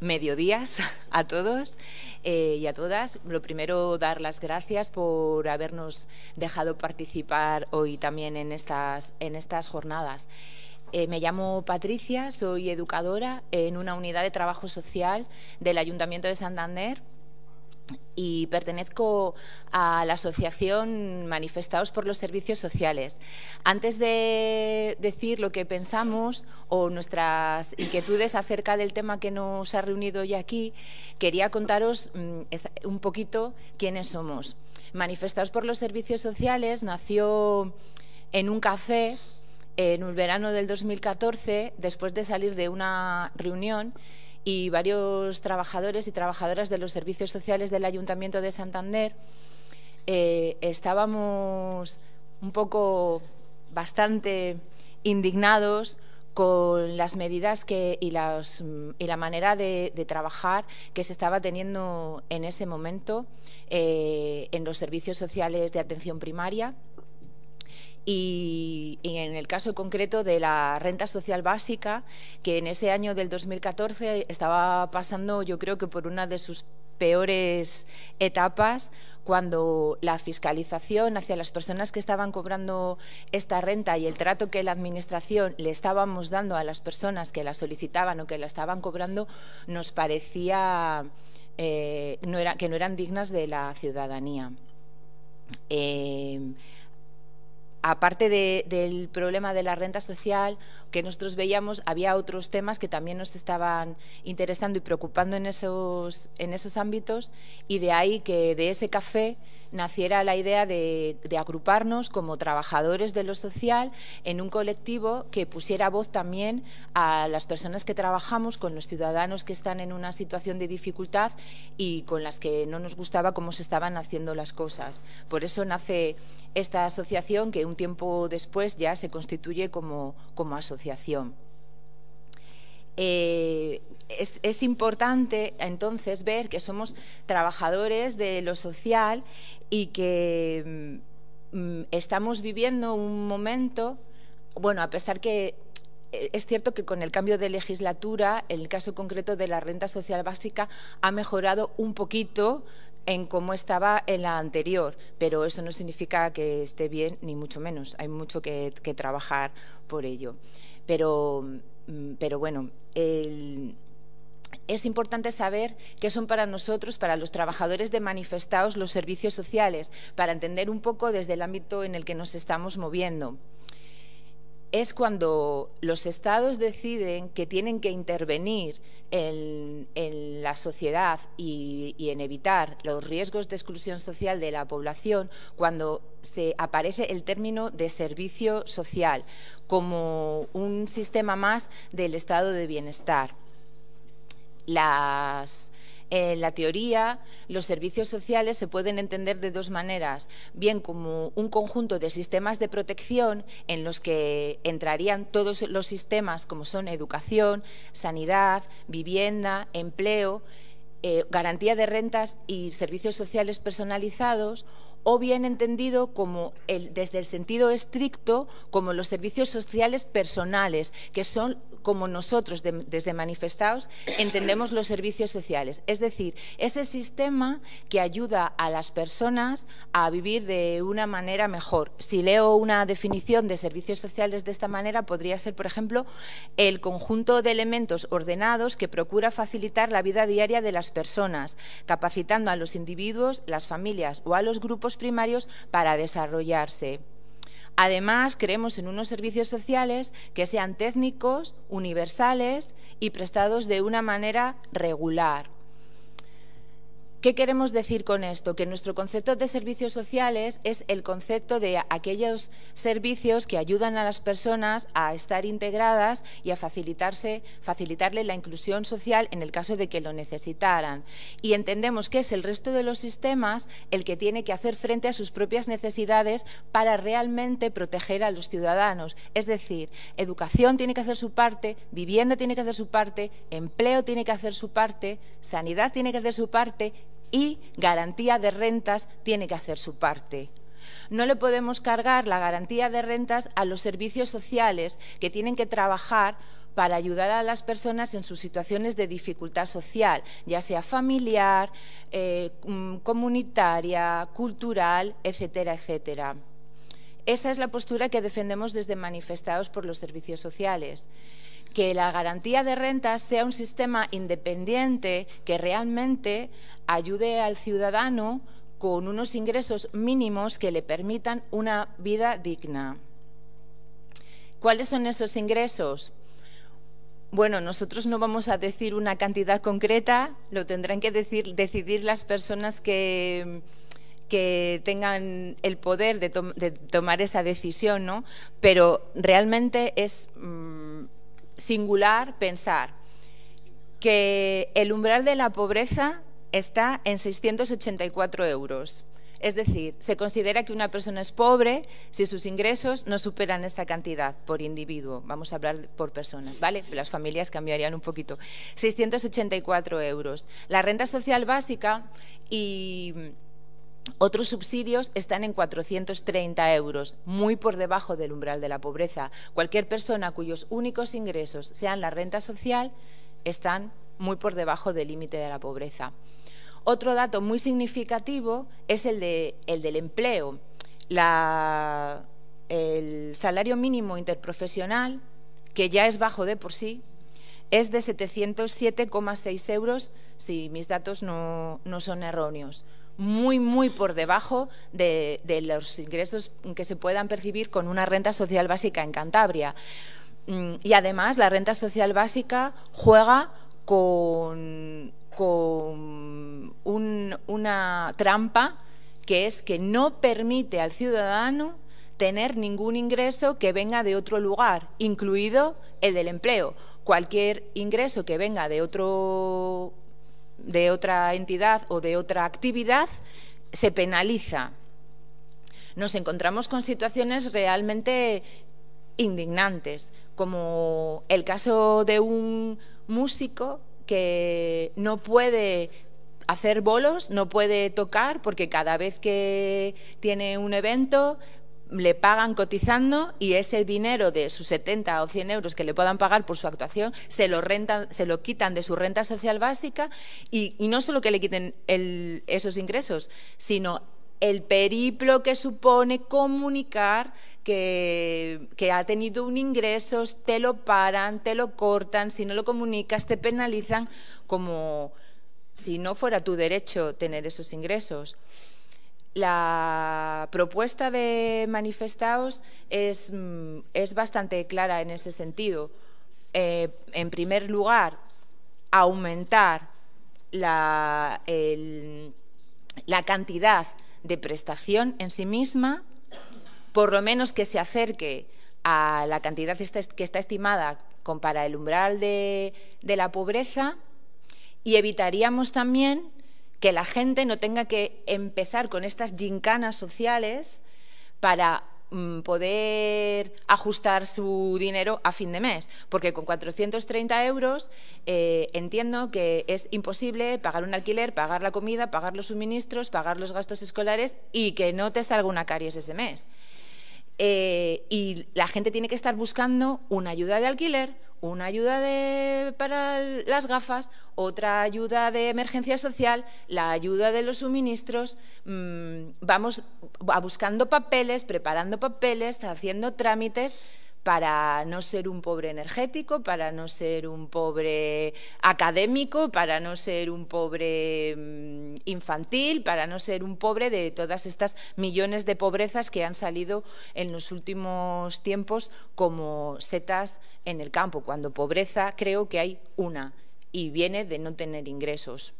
mediodías a todos eh, y a todas. Lo primero, dar las gracias por habernos dejado participar hoy también en estas, en estas jornadas. Eh, me llamo Patricia, soy educadora en una unidad de trabajo social del Ayuntamiento de Santander y pertenezco a la asociación Manifestados por los Servicios Sociales. Antes de decir lo que pensamos o nuestras inquietudes acerca del tema que nos ha reunido hoy aquí, quería contaros mm, un poquito quiénes somos. Manifestados por los Servicios Sociales nació en un café en el verano del 2014, después de salir de una reunión y varios trabajadores y trabajadoras de los servicios sociales del Ayuntamiento de Santander eh, estábamos un poco bastante indignados con las medidas que, y, la manera de, trabajar que se estaba teniendo en ese momento eh, en los servicios sociales de atención primaria y, en el caso concreto de la renta social básica, que en ese año del 2014 estaba pasando yo creo que por una de sus peores etapas cuando la fiscalización hacia las personas que estaban cobrando esta renta y el trato que la Administración le estábamos dando a las personas que la solicitaban o que la estaban cobrando nos parecía eh, no era, que no eran dignas de la ciudadanía. Eh, aparte del problema de la renta social que nosotros veíamos, había otros temas que también nos estaban interesando y preocupando en esos, en esos ámbitos y de ahí que de ese café naciera la idea de, agruparnos como trabajadores de lo social en un colectivo que pusiera voz también a las personas que trabajamos con los ciudadanos que están en una situación de dificultad y con las que no nos gustaba cómo se estaban haciendo las cosas. Por eso nace esta asociación que un tiempo después ya se constituye como, como asociación. Eh, es, importante entonces ver que somos trabajadores de lo social y que mm, mm, estamos viviendo un momento, bueno, a pesar que eh, es cierto que con el cambio de legislatura, el caso concreto de la renta social básica ha mejorado un poquito en cómo estaba en la anterior, pero eso no significa que esté bien, ni mucho menos. Hay mucho que, que trabajar por ello. Pero Mm, pero bueno, es importante saber qué son para nosotros, para los trabajadores de manifestados, los servicios sociales, para entender un poco desde el ámbito en el que nos estamos moviendo. Es cuando los estados deciden que tienen que intervenir en, la sociedad y, en evitar los riesgos de exclusión social de la población, cuando se aparece el término de servicio social, como un sistema más del estado de bienestar. En la teoría, los servicios sociales se pueden entender de dos maneras, bien como un conjunto de sistemas de protección en los que entrarían todos los sistemas como son educación, sanidad, vivienda, empleo, eh, garantía de rentas y servicios sociales personalizados, o bien entendido como el, desde el sentido estricto como los servicios sociales personales, que son como nosotros desde manifestados entendemos los servicios sociales. Es decir, ese sistema que ayuda a las personas a vivir de una manera mejor. Si leo una definición de servicios sociales de esta manera, podría ser, por ejemplo, el conjunto de elementos ordenados que procura facilitar la vida diaria de las personas, capacitando a los individuos, las familias o a los grupos primarios para desarrollarse. Además, creemos en unos servicios sociales que sean técnicos, universales y prestados de una manera regular. ¿Qué queremos decir con esto? Que nuestro concepto de servicios sociales es el concepto de aquellos servicios que ayudan a las personas a estar integradas y a facilitarse, facilitarle la inclusión social en el caso de que lo necesitaran. Y entendemos que es el resto de los sistemas el que tiene que hacer frente a sus propias necesidades para realmente proteger a los ciudadanos. Es decir, educación tiene que hacer su parte, vivienda tiene que hacer su parte, empleo tiene que hacer su parte, sanidad tiene que hacer su parte y garantía de rentas tiene que hacer su parte. No le podemos cargar la garantía de rentas a los servicios sociales que tienen que trabajar para ayudar a las personas en sus situaciones de dificultad social, ya sea familiar, eh, mm, comunitaria, cultural, etcétera, etcétera. Esa es la postura que defendemos desde Manifestados por los Servicios Sociales que la garantía de rentas sea un sistema independiente que realmente ayude al ciudadano con unos ingresos mínimos que le permitan una vida digna. ¿Cuáles son esos ingresos? Bueno, nosotros no vamos a decir una cantidad concreta, lo tendrán que decir, decidir las personas que, tengan el poder de, tomar esa decisión, ¿no? Pero realmente es mm, singular pensar que el umbral de la pobreza está en 684 euros. Es decir, se considera que una persona es pobre si sus ingresos no superan esta cantidad por individuo. Vamos a hablar por personas, ¿vale? Las familias cambiarían un poquito. 684 euros. La renta social básica y otros subsidios están en 430 euros, muy por debajo del umbral de la pobreza. Cualquier persona cuyos únicos ingresos sean la renta social están muy por debajo del límite de la pobreza. Otro dato muy significativo es el, del empleo. el salario mínimo interprofesional, que ya es bajo de por sí, es de 707,6 euros, si mis datos no son erróneos muy, muy por debajo de, los ingresos que se puedan percibir con una renta social básica en Cantabria. Mm, y además la renta social básica juega con, una trampa que es que no permite al ciudadano tener ningún ingreso que venga de otro lugar, incluido el del empleo. Cualquier ingreso que venga de otro de otra entidad o de otra actividad, se penaliza. Nos encontramos con situaciones realmente indignantes, como el caso de un músico que no puede hacer bolos, no puede tocar porque cada vez que tiene un evento le pagan cotizando y ese dinero de sus 70 o 100 euros que le puedan pagar por su actuación se lo, rentan, se lo quitan de su renta social básica y, no solo que le quiten esos ingresos, sino el periplo que supone comunicar que, que, ha tenido un ingreso, te lo paran, te lo cortan, si no lo comunicas te penalizan como si no fuera tu derecho tener esos ingresos. La propuesta de Manifestaos es, mm, es bastante clara en ese sentido. Eh, en primer lugar, aumentar la, la cantidad de prestación en sí misma, por lo menos que se acerque a la cantidad que está estimada para el umbral de, de la pobreza y evitaríamos también que la gente no tenga que empezar con estas gincanas sociales para mm, poder ajustar su dinero a fin de mes, porque con 430 euros eh, entiendo que es imposible pagar un alquiler, pagar la comida, pagar los suministros, pagar los gastos escolares y que no te salga una caries ese mes. Eh, y la gente tiene que estar buscando una ayuda de alquiler, una ayuda para las gafas, otra ayuda de emergencia social, la ayuda de los suministros, mm, vamos a buscando papeles, preparando papeles, haciendo trámites para no ser un pobre energético, para no ser un pobre académico, para no ser un pobre mm, infantil, para no ser un pobre de todas estas millones de pobrezas que han salido en los últimos tiempos como setas en el campo, cuando pobreza creo que hay una y viene de no tener ingresos.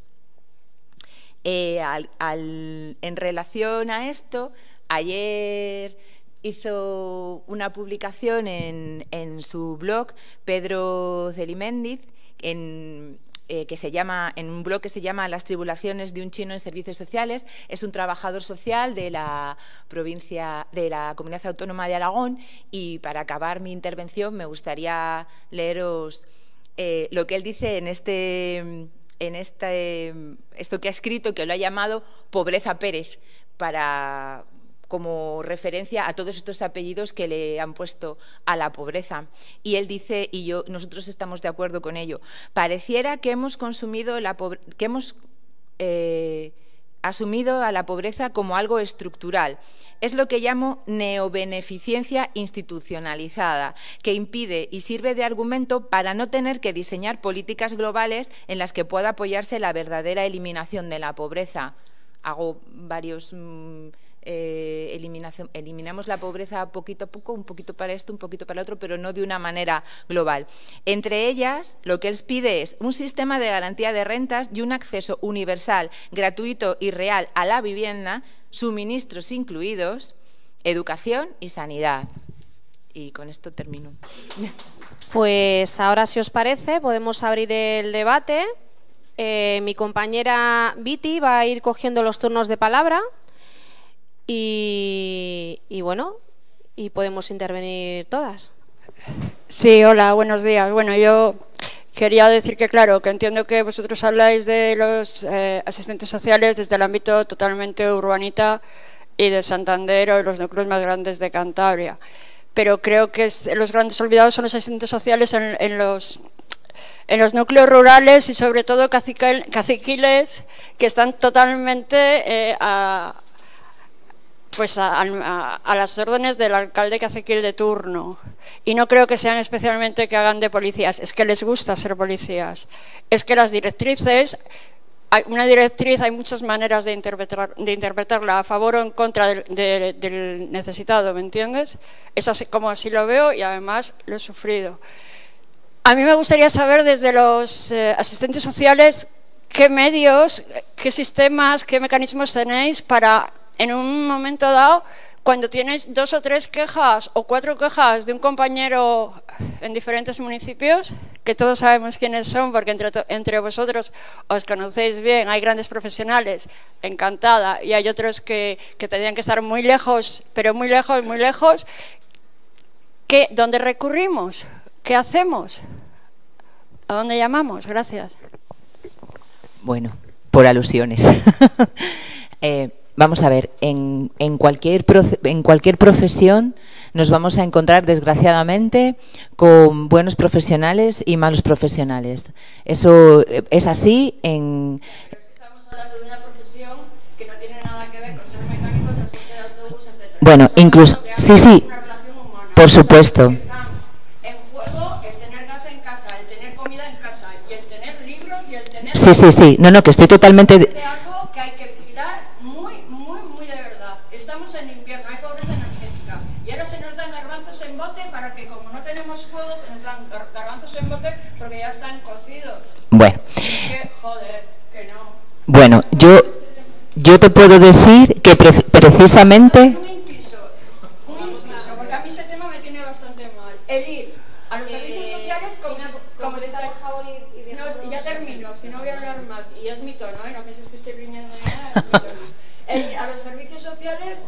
Eh, en relación a esto, ayer hizo una publicación en, su blog, Pedro Celiméndiz, en, eh, que se llama, en un blog que se llama Las tribulaciones de un chino en servicios sociales. Es un trabajador social de la provincia, de la Comunidad Autónoma de Aragón y para acabar mi intervención me gustaría leeros eh, lo que él dice en este en este, esto que ha escrito, que lo ha llamado Pobreza Pérez, para, como referencia a todos estos apellidos que le han puesto a la pobreza. Y él dice, y yo, nosotros estamos de acuerdo con ello, pareciera que hemos consumido la que hemos eh, asumido a la pobreza como algo estructural. Es lo que llamo neobeneficencia institucionalizada, que impide y sirve de argumento para no tener que diseñar políticas globales en las que pueda apoyarse la verdadera eliminación de la pobreza. Hago varios... Mm, eh, eliminamos la pobreza poquito a poco, un poquito para esto, un poquito para el otro, pero no de una manera global. Entre ellas, lo que él pide es un sistema de garantía de rentas y un acceso universal, gratuito y real a la vivienda, suministros incluidos, educación y sanidad. Y con esto termino. Pues ahora, si os parece, podemos abrir el debate. Eh, mi compañera Viti va a ir cogiendo los turnos de palabra y, bueno, y podemos intervenir todas. Sí, hola, buenos días. Bueno, yo quería decir que, claro, que entiendo que vosotros habláis de los eh, asistentes sociales desde el ámbito totalmente urbanita y de Santander o de los núcleos más grandes de Cantabria. Pero creo que los grandes olvidados son los asistentes sociales en, los en los núcleos rurales y sobre todo caciquiles que están totalmente eh, a, pues a, las órdenes del alcalde que hace que de turno. Y no creo que sean especialmente que hagan de policías, es que les gusta ser policías. Es que las directrices, una directriz hay muchas maneras de, interpretar, de interpretarla a favor o en contra del, necesitado, ¿me entiendes? Es así como así lo veo y además lo he sufrido. A mí me gustaría saber desde los eh, asistentes sociales qué medios, qué sistemas, qué mecanismos tenéis para en un momento dado, cuando tienes dos o tres quejas o cuatro quejas de un compañero en diferentes municipios, que todos sabemos quiénes son porque entre, vosotros os conocéis bien, hay grandes profesionales, encantada, y hay otros que, que tendrían que estar muy lejos, pero muy lejos, muy lejos, ¿qué, ¿dónde recurrimos? ¿Qué hacemos? ¿A dónde llamamos? Gracias. Bueno, por alusiones. eh, vamos a ver, en, cualquier, en cualquier profesión nos vamos a encontrar, desgraciadamente, con buenos profesionales y malos profesionales. Eso eh, es así en... Pero es que estamos hablando de una profesión que no tiene nada que ver con ser mecánico, transporte de autobús, etc. Bueno, incluso... Sí, sí, por supuesto. En juego el tener gas en casa, el tener comida en casa, y el tener libros, y el tener... Sí, sí, sí. No, no, que estoy totalmente... De... porque ya están cocidos. Bueno. joder, que no. Bueno, yo, yo te puedo decir que precisamente... Un inciso, un inciso, porque a mí este tema me tiene bastante mal. El ir a los servicios sociales como, si, como si está... No, ya termino, si no voy a hablar más. Y es mi tono, ¿eh? no pienses que estoy viniendo nada, El ir a los servicios sociales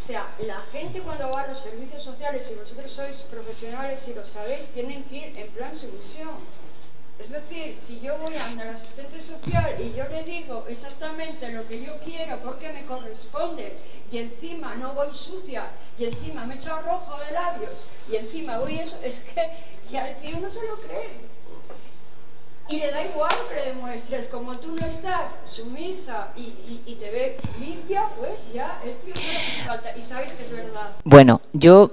o sea, la gente cuando va a los servicios sociales, si vosotros sois profesionales y lo sabéis, tienen que ir en plan sumisión. Es decir, si yo voy a al asistente social y yo le digo exactamente lo que yo quiero porque me corresponde y encima no voy sucia y encima me echo rojo de labios y encima voy eso, es que ya el tío no se lo cree. Y le da igual que le demuestres, como tú no estás sumisa y, y, te ve limpia, pues ya tío no le falta. Y sabes que es verdad. Bueno, yo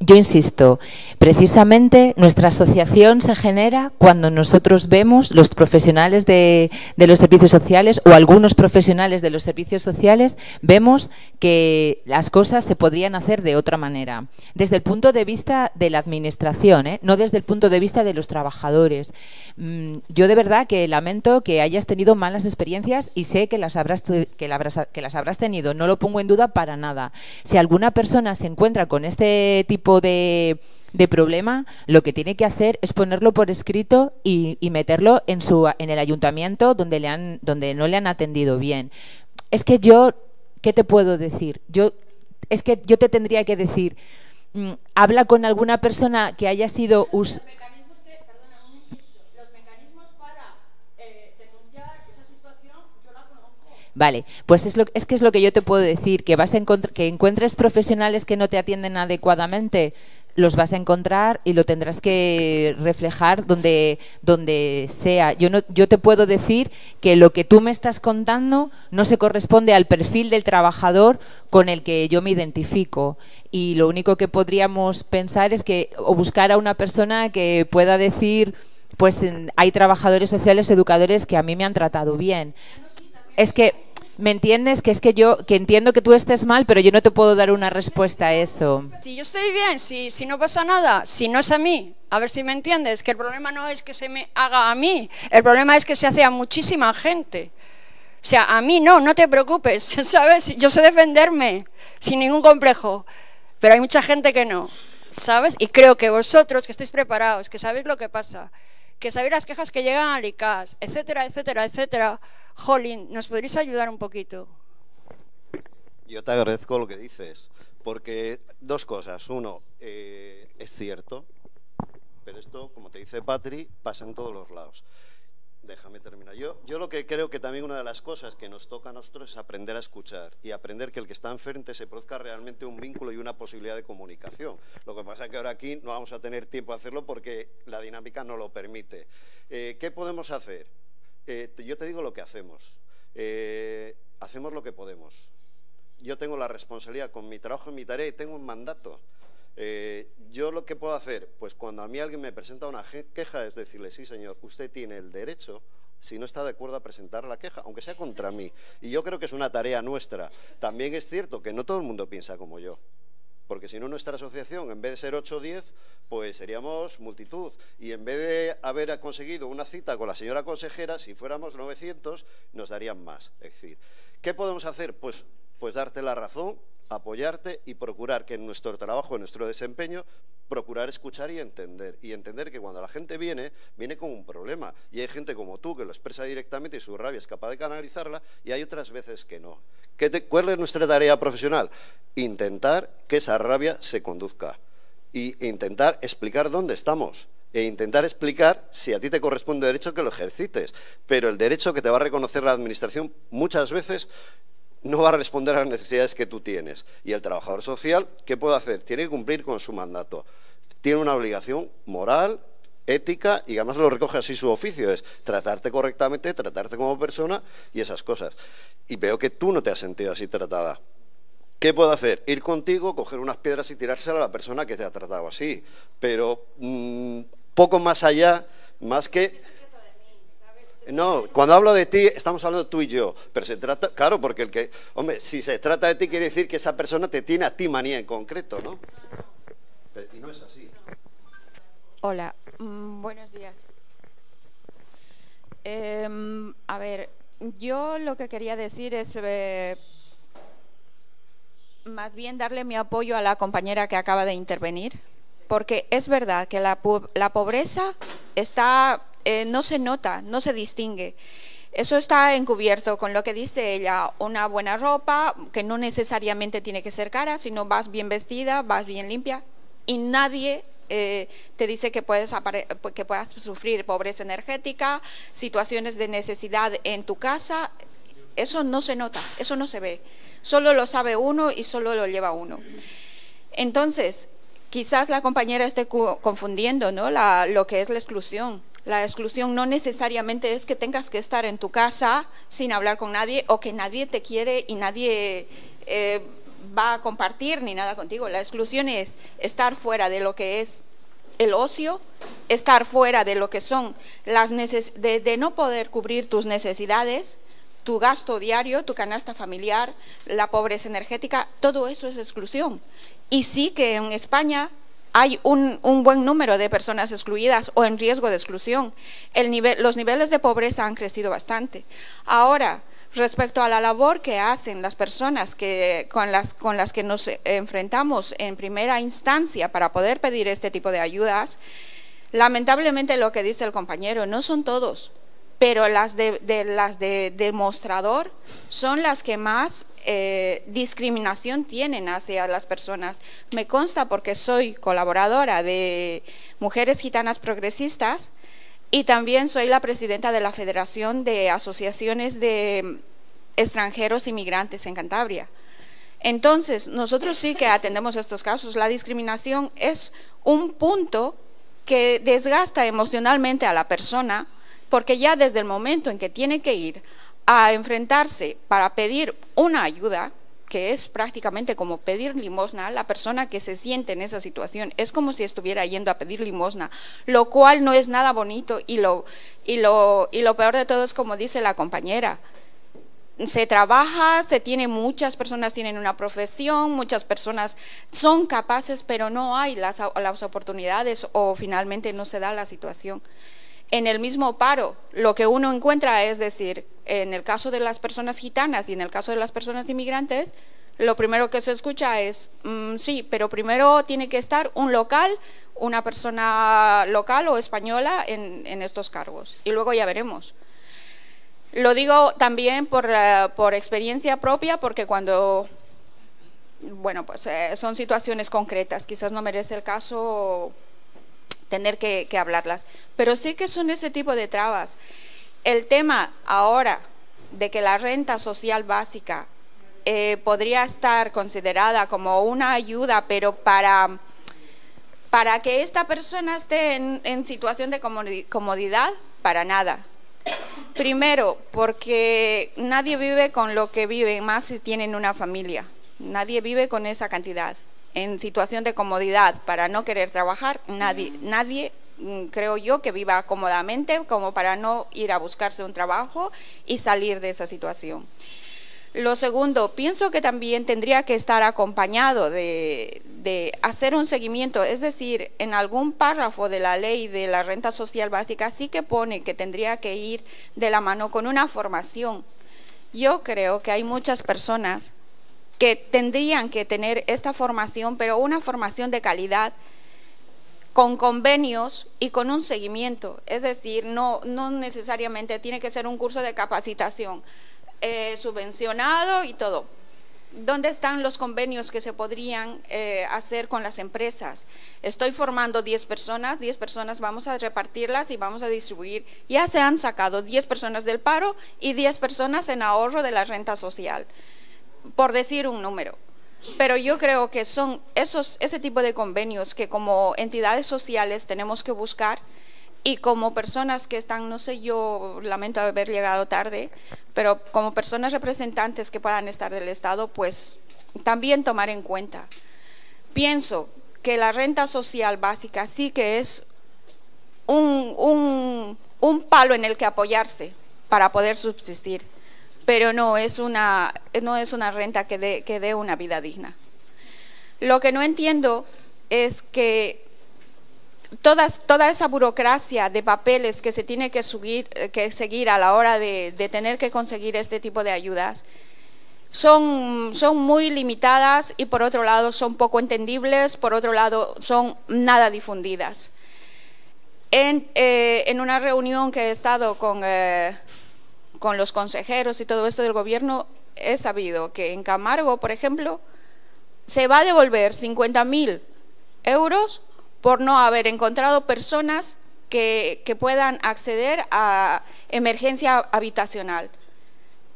yo insisto, precisamente nuestra asociación se genera cuando nosotros vemos los profesionales de, los servicios sociales o algunos profesionales de los servicios sociales, vemos que las cosas se podrían hacer de otra manera. Desde el punto de vista de la administración, ¿eh? no desde el punto de vista de los trabajadores. Mm, yo de verdad que lamento que hayas tenido malas experiencias y sé que las habrás, que que las habrás tenido, no lo pongo en duda para nada. Si alguna persona se encuentra con este tipo tipo de, problema, lo que tiene que hacer es ponerlo por escrito y, meterlo en, su, en el ayuntamiento donde, le han, donde no le han atendido bien. Es que yo, ¿qué te puedo decir? Yo, es que yo te tendría que decir, mm, habla con alguna persona que haya sido... Vale, pues es, lo, es que es lo que yo te puedo decir, que vas a que encuentres profesionales que no te atienden adecuadamente, los vas a encontrar y lo tendrás que reflejar donde, donde sea. Yo, no, yo te puedo decir que lo que tú me estás contando no se corresponde al perfil del trabajador con el que yo me identifico. Y lo único que podríamos pensar es que, o buscar a una persona que pueda decir, pues hay trabajadores sociales, educadores que a mí me han tratado bien. Es que ¿Me entiendes? Que es que yo, que entiendo que tú estés mal, pero yo no te puedo dar una respuesta a eso. Si yo estoy bien, si, si no pasa nada, si no es a mí, a ver si me entiendes, que el problema no es que se me haga a mí, el problema es que se hace a muchísima gente. O sea, a mí no, no te preocupes, ¿sabes? Yo sé defenderme sin ningún complejo, pero hay mucha gente que no, ¿sabes? Y creo que vosotros que estáis preparados, que sabéis lo que pasa, que sabéis las quejas que llegan al ICAS, etcétera, etcétera, etcétera, Jolín, ¿nos podréis ayudar un poquito? Yo te agradezco lo que dices, porque dos cosas. Uno, eh, es cierto, pero esto, como te dice Patri, pasa en todos los lados. Déjame terminar. Yo, yo lo que creo que también una de las cosas que nos toca a nosotros es aprender a escuchar y aprender que el que está enfrente se produzca realmente un vínculo y una posibilidad de comunicación. Lo que pasa es que ahora aquí no vamos a tener tiempo a hacerlo porque la dinámica no lo permite. Eh, ¿Qué podemos hacer? Eh, yo te digo lo que hacemos. Eh, hacemos lo que podemos. Yo tengo la responsabilidad con mi trabajo y mi tarea y tengo un mandato. Eh, yo lo que puedo hacer, pues cuando a mí alguien me presenta una queja es decirle, sí señor, usted tiene el derecho, si no está de acuerdo a presentar la queja, aunque sea contra mí. Y yo creo que es una tarea nuestra. También es cierto que no todo el mundo piensa como yo porque si no nuestra asociación, en vez de ser 8 o 10, pues seríamos multitud. Y en vez de haber conseguido una cita con la señora consejera, si fuéramos 900, nos darían más. Es decir, ¿qué podemos hacer? Pues, pues darte la razón, apoyarte y procurar que en nuestro trabajo, en nuestro desempeño, procurar escuchar y entender. Y entender que cuando la gente viene, viene con un problema. Y hay gente como tú que lo expresa directamente y su rabia es capaz de canalizarla y hay otras veces que no. ¿Cuál es nuestra tarea profesional? Intentar que esa rabia se conduzca e intentar explicar dónde estamos e intentar explicar si a ti te corresponde derecho que lo ejercites. Pero el derecho que te va a reconocer la Administración muchas veces no va a responder a las necesidades que tú tienes. Y el trabajador social, ¿qué puede hacer? Tiene que cumplir con su mandato. Tiene una obligación moral, ética y además lo recoge así su oficio, es tratarte correctamente, tratarte como persona y esas cosas. Y veo que tú no te has sentido así tratada. ¿Qué puedo hacer? Ir contigo, coger unas piedras y tirárselas a la persona que te ha tratado así. Pero mm, poco más allá, más que... No, cuando hablo de ti, estamos hablando tú y yo, pero se trata, claro, porque el que, hombre, si se trata de ti quiere decir que esa persona te tiene a ti manía en concreto, ¿no? Y no es así. Hola, mm, buenos días. Em, a ver, yo lo que quería decir es eh, más bien darle mi apoyo a la compañera que acaba de intervenir, porque es verdad que la, la pobreza está eh, no se nota, no se distingue. Eso está encubierto con lo que dice ella, una buena ropa, que no necesariamente tiene que ser cara, sino vas bien vestida, vas bien limpia, y nadie eh, te dice que puedes, puedas sufrir pobreza energética, situaciones de necesidad en tu casa, eso no se nota, eso no se ve, solo lo sabe uno y solo lo lleva uno. Entonces, quizás la compañera esté confundiendo ¿no? lo que es la exclusión. La exclusión no necesariamente es que tengas que estar en tu casa sin hablar con nadie o que nadie te quiere y nadie eh, va a compartir ni nada contigo. La exclusión es estar fuera de lo que es el ocio, estar fuera de lo que son las de, de no poder cubrir tus necesidades, tu gasto diario, tu canasta familiar, la pobreza energética, todo eso es exclusión. Y sí que en España hay un, buen número de personas excluidas o en riesgo de exclusión. los niveles de pobreza han crecido bastante. Ahora, respecto a la labor que hacen las personas con, las, con las que nos enfrentamos en primera instancia para poder pedir este tipo de ayudas, lamentablemente lo que dice el compañero, no son todos, pero las de, demostrador son las que más eh, discriminación tienen hacia las personas. Me consta porque soy colaboradora de Mujeres Gitanas Progresistas y también soy la presidenta de la Federación de Asociaciones de extranjeros inmigrantes en Cantabria. Entonces, nosotros sí que atendemos estos casos. La discriminación es un punto que desgasta emocionalmente a la persona porque ya desde el momento en que tiene que ir a enfrentarse para pedir una ayuda, que es prácticamente como pedir limosna, la persona que se siente en esa situación es como si estuviera yendo a pedir limosna, lo cual no es nada bonito y lo, y lo, y lo peor de todo es como dice la compañera, se trabaja, se tiene muchas personas tienen una profesión, muchas personas son capaces, pero no hay las, las, oportunidades o finalmente no se da la situación. En el mismo paro, lo que uno encuentra es decir, en el caso de las personas gitanas y en el caso de las personas inmigrantes, lo primero que se escucha es, mm, sí, pero primero tiene que estar un local, una persona local o española en, en estos cargos y luego ya veremos. Lo digo también por, por experiencia propia, porque cuando, bueno, pues eh, son situaciones concretas, quizás no merece el caso tener que, hablarlas, pero sí que son ese tipo de trabas. El tema ahora de que la renta social básica eh, podría estar considerada como una ayuda, pero para, para que esta persona esté en, en situación de comodidad, para nada. Primero, porque nadie vive con lo que vive, más si tienen una familia. Nadie vive con esa cantidad. En situación de comodidad, para no querer trabajar, nadie, nadie mm, creo yo, que viva cómodamente como para no ir a buscarse un trabajo y salir de esa situación. Lo segundo, pienso que también tendría que estar acompañado de, de, hacer un seguimiento, es decir, en algún párrafo de la ley de la renta social básica sí que pone que tendría que ir de la mano con una formación. Yo creo que hay muchas personas que tendrían que tener esta formación, pero una formación de calidad, con convenios y con un seguimiento. Es decir, no, necesariamente tiene que ser un curso de capacitación eh, subvencionado y todo. ¿Dónde están los convenios que se podrían eh, hacer con las empresas? Estoy formando 10 personas, 10 personas vamos a repartirlas y vamos a distribuir. Ya se han sacado 10 personas del paro y 10 personas en ahorro de la renta social, por decir un número. Pero yo creo que son esos, ese tipo de convenios que como entidades sociales tenemos que buscar y como personas que están, no sé, yo lamento haber llegado tarde, pero como personas representantes que puedan estar del Estado, pues también tomar en cuenta. Pienso que la renta social básica sí que es un, un, un palo en el que apoyarse para poder subsistir, pero no es una, no es una renta que dé, que dé una vida digna. Lo que no entiendo es que toda esa burocracia de papeles que se tiene que, eh, que seguir a la hora de, tener que conseguir este tipo de ayudas son, son muy limitadas y por otro lado son poco entendibles, por otro lado son nada difundidas. En, eh, una reunión que he estado con, eh, con los consejeros y todo esto del gobierno, he sabido que en Camargo, por ejemplo, se va a devolver 50 mil euros por no haber encontrado personas que, puedan acceder a emergencia habitacional.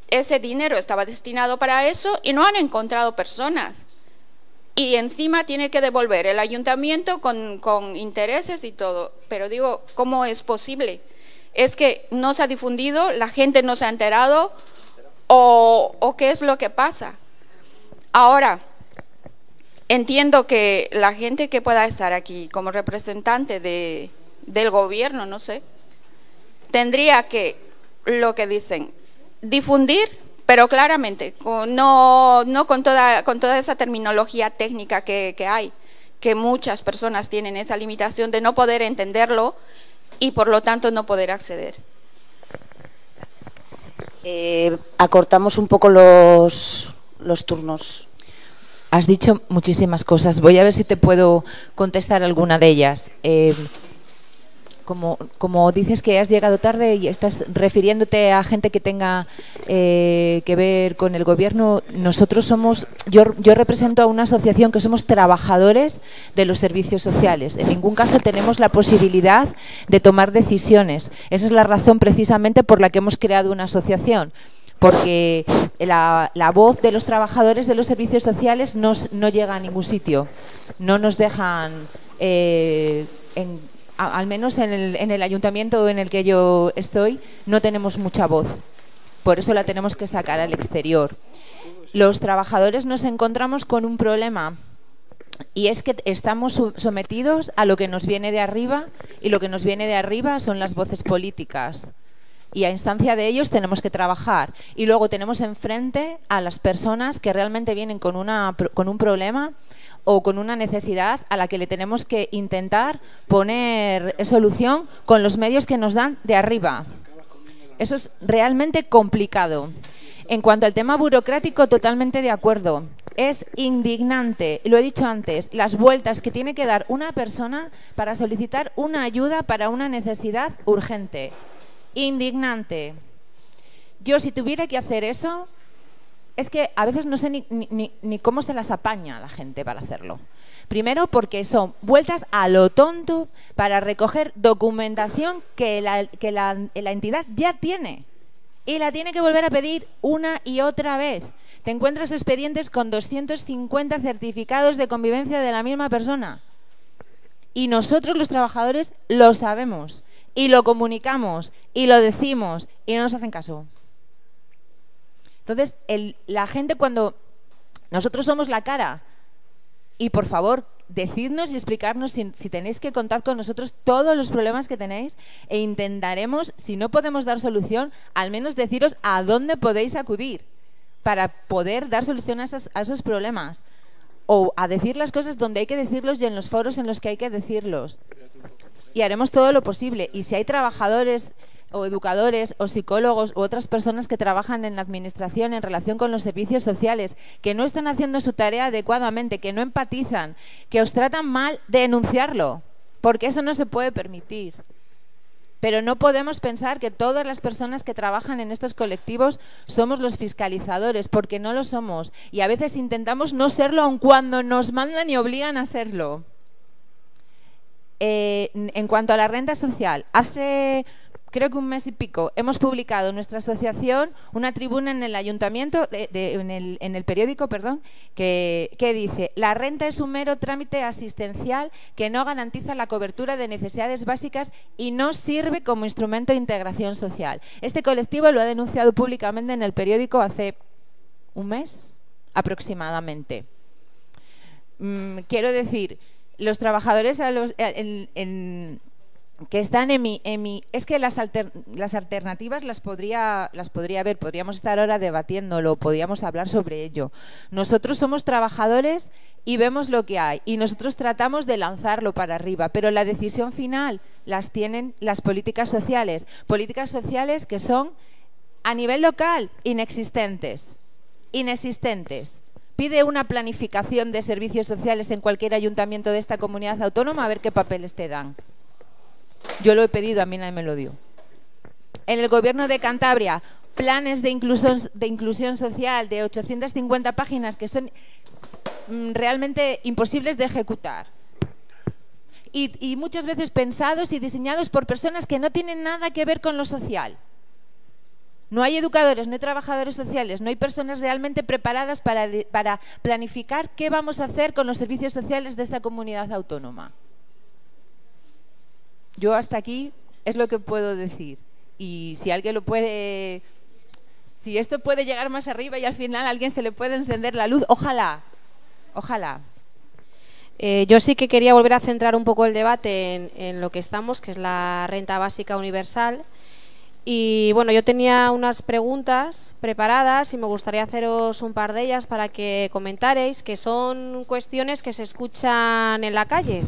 Ese dinero estaba destinado para eso y no han encontrado personas. Y encima tiene que devolver el ayuntamiento con, intereses y todo. Pero digo, ¿cómo es posible? ¿Es que no se ha difundido, la gente no se ha enterado o, qué es lo que pasa? Ahora, entiendo que la gente que pueda estar aquí como representante de, del gobierno, no sé, tendría que, lo que dicen, difundir, pero claramente, no, no con, toda, con toda esa terminología técnica que hay, que muchas personas tienen esa limitación de no poder entenderlo y por lo tanto no poder acceder. Eh, acortamos un poco los, los turnos. Has dicho muchísimas cosas. Voy a ver si te puedo contestar alguna de ellas. Eh, como, dices que has llegado tarde y estás refiriéndote a gente que tenga eh, que ver con el gobierno, nosotros somos, yo, yo represento a una asociación que somos trabajadores de los servicios sociales. En ningún caso tenemos la posibilidad de tomar decisiones. Esa es la razón precisamente por la que hemos creado una asociación porque la, voz de los trabajadores de los servicios sociales no, llega a ningún sitio. No nos dejan, eh, al menos en el, en el ayuntamiento en el que yo estoy, no tenemos mucha voz. Por eso la tenemos que sacar al exterior. Los trabajadores nos encontramos con un problema y es que estamos sometidos a lo que nos viene de arriba y lo que nos viene de arriba son las voces políticas y a instancia de ellos tenemos que trabajar. Y luego tenemos enfrente a las personas que realmente vienen con, una, con un problema o con una necesidad a la que le tenemos que intentar poner solución con los medios que nos dan de arriba. Eso es realmente complicado. En cuanto al tema burocrático, totalmente de acuerdo. Es indignante, lo he dicho antes, las vueltas que tiene que dar una persona para solicitar una ayuda para una necesidad urgente indignante. Yo si tuviera que hacer eso, es que a veces no sé ni, cómo se las apaña la gente para hacerlo. Primero porque son vueltas a lo tonto para recoger documentación que la entidad ya tiene. Y la tiene que volver a pedir una y otra vez. Te encuentras expedientes con 250 certificados de convivencia de la misma persona. Y nosotros los trabajadores lo sabemos y lo comunicamos y lo decimos y no nos hacen caso. Entonces, la gente cuando nosotros somos la cara y por favor, decidnos y explicarnos si, tenéis que contar con nosotros todos los problemas que tenéis e intentaremos, si no podemos dar solución, al menos deciros a dónde podéis acudir para poder dar solución a a esos problemas o a decir las cosas donde hay que decirlos y en los foros en los que hay que decirlos y haremos todo lo posible. Y si hay trabajadores o educadores o psicólogos u otras personas que trabajan en la administración en relación con los servicios sociales, que no están haciendo su tarea adecuadamente, que no empatizan, que os tratan mal, denunciarlo, porque eso no se puede permitir. Pero no podemos pensar que todas las personas que trabajan en estos colectivos somos los fiscalizadores, porque no lo somos. Y a veces intentamos no serlo aun cuando nos mandan y obligan a serlo. Eh, en cuanto a la renta social, hace creo que un mes y pico hemos publicado en nuestra asociación una tribuna en el ayuntamiento, en, el, periódico, perdón, que, dice la renta es un mero trámite asistencial que no garantiza la cobertura de necesidades básicas y no sirve como instrumento de integración social. Este colectivo lo ha denunciado públicamente en el periódico hace un mes aproximadamente. Mm, quiero decir los trabajadores eh, que están en mi, es que las, las alternativas las podría las podría ver, podríamos estar ahora debatiéndolo, podríamos hablar sobre ello. Nosotros somos trabajadores y vemos lo que hay y nosotros tratamos de lanzarlo para arriba, pero la decisión final las tienen las políticas sociales, políticas sociales que son a nivel local inexistentes, inexistentes pide una planificación de servicios sociales en cualquier ayuntamiento de esta comunidad autónoma a ver qué papeles te dan. Yo lo he pedido, a mí nadie me lo dio. En el gobierno de Cantabria, planes de inclusión, social de 850 páginas que son mm, realmente imposibles de ejecutar. Y, muchas veces pensados y diseñados por personas que no tienen nada que ver con lo social. No hay educadores, no hay trabajadores sociales, no hay personas realmente preparadas para, para planificar qué vamos a hacer con los servicios sociales de esta comunidad autónoma. Yo hasta aquí es lo que puedo decir. Y si alguien lo puede... Si esto puede llegar más arriba y al final a alguien se le puede encender la luz, ojalá, ojalá. Eh, yo sí que quería volver a centrar un poco el debate en, en lo que estamos, que es la renta básica universal. Y bueno, yo tenía unas preguntas preparadas y me gustaría haceros un par de ellas para que comentaréis, que son cuestiones que se escuchan en la calle.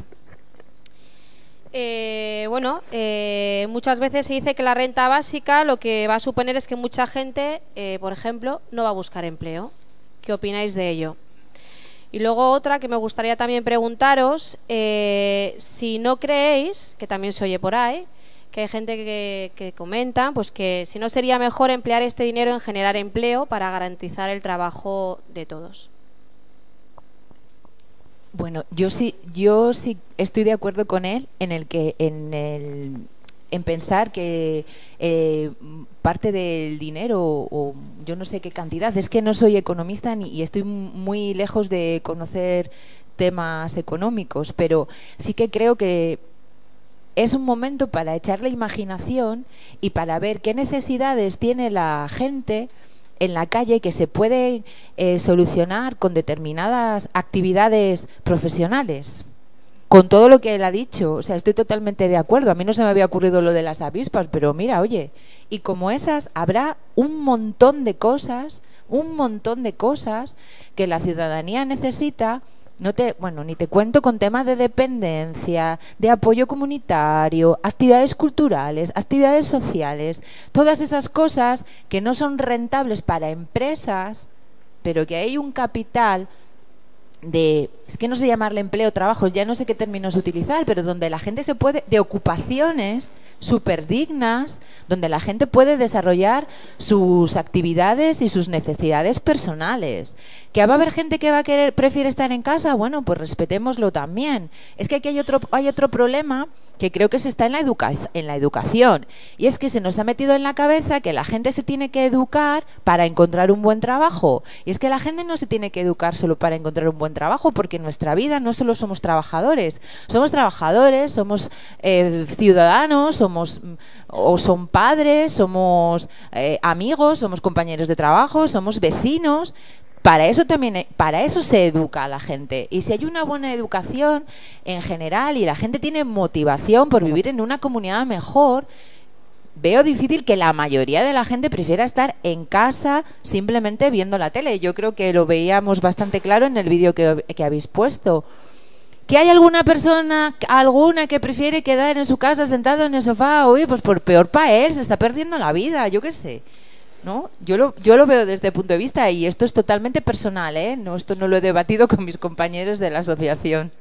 Eh, bueno, eh, muchas veces se dice que la renta básica lo que va a suponer es que mucha gente, eh, por ejemplo, no va a buscar empleo. ¿Qué opináis de ello? Y luego otra que me gustaría también preguntaros, si no creéis, que también se oye por ahí, que hay gente que, comenta pues que si no sería mejor emplear este dinero en generar empleo para garantizar el trabajo de todos. Bueno, yo sí, yo sí estoy de acuerdo con él en el que en el en pensar que eh, parte del dinero o yo no sé qué cantidad, es que no soy economista ni, y estoy muy lejos de conocer temas económicos, pero sí que creo que es un momento para echar la imaginación y para ver qué necesidades tiene la gente en la calle que se puede eh, solucionar con determinadas actividades profesionales. Con todo lo que él ha dicho, o sea, estoy totalmente de acuerdo. A mí no se me había ocurrido lo de las avispas, pero mira, oye, y como esas habrá un montón de cosas, un montón de cosas que la ciudadanía necesita no te, bueno, ni te cuento con temas de dependencia, de apoyo comunitario, actividades culturales, actividades sociales, todas esas cosas que no son rentables para empresas, pero que hay un capital de, es que no sé llamarle empleo, trabajos, ya no sé qué términos utilizar, pero donde la gente se puede, de ocupaciones súper dignas, donde la gente puede desarrollar sus actividades y sus necesidades personales. ¿Que va a haber gente que va a querer, prefiere estar en casa? Bueno, pues respetémoslo también. Es que aquí hay otro, hay otro problema que creo que se está en la, en la educación. Y es que se nos ha metido en la cabeza que la gente se tiene que educar para encontrar un buen trabajo. Y es que la gente no se tiene que educar solo para encontrar un buen trabajo, porque en nuestra vida no solo somos trabajadores. Somos trabajadores, somos eh, ciudadanos, somos o son padres, somos eh, amigos, somos compañeros de trabajo, somos vecinos para eso también eh, para eso se educa a la gente. Y si hay una buena educación en general y la gente tiene motivación por vivir en una comunidad mejor veo difícil que la mayoría de la gente prefiera estar en casa simplemente viendo la tele. Yo creo que lo veíamos bastante claro en el vídeo que, que habéis puesto. Que hay alguna persona alguna que prefiere quedar en su casa sentado en el sofá uy pues por peor para él se está perdiendo la vida yo qué sé ¿no? Yo lo, yo lo veo desde el punto de vista y esto es totalmente personal, ¿eh? No, esto no lo he debatido con mis compañeros de la asociación.